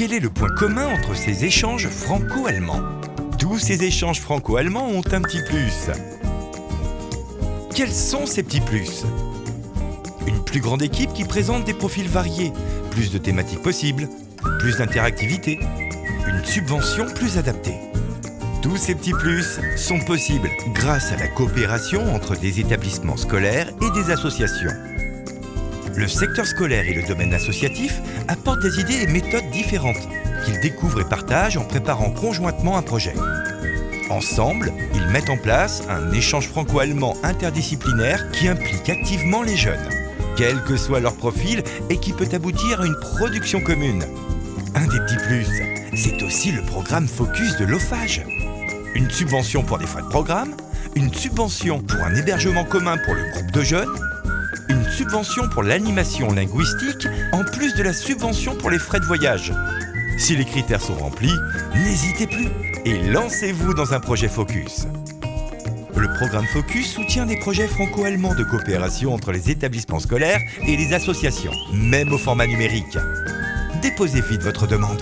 Quel est le point commun entre ces échanges franco-allemands? Tous ces échanges franco-allemands ont un petit plus? Quels sont ces petits plus? Une plus grande équipe qui présente des profils variés, plus de thématiques possibles, plus d'interactivité, une subvention plus adaptée. Tous ces petits plus sont possibles grâce à la coopération entre des établissements scolaires et des associations. Le secteur scolaire et le domaine associatif apportent des idées et méthodes différentes qu'ils découvrent et partagent en préparant conjointement un projet. Ensemble, ils mettent en place un échange franco-allemand interdisciplinaire qui implique activement les jeunes, quel que soit leur profil et qui peut aboutir à une production commune. Un des petits plus, c'est aussi le programme Focus de l'OFAGE une subvention pour des frais de programme, une subvention pour un hébergement commun pour le groupe de jeunes, une subvention pour l'animation linguistique, en plus de la subvention pour les frais de voyage. Si les critères sont remplis, n'hésitez plus et lancez-vous dans un projet Focus. Le programme Focus soutient des projets franco-allemands de coopération entre les établissements scolaires et les associations, même au format numérique. Déposez vite votre demande.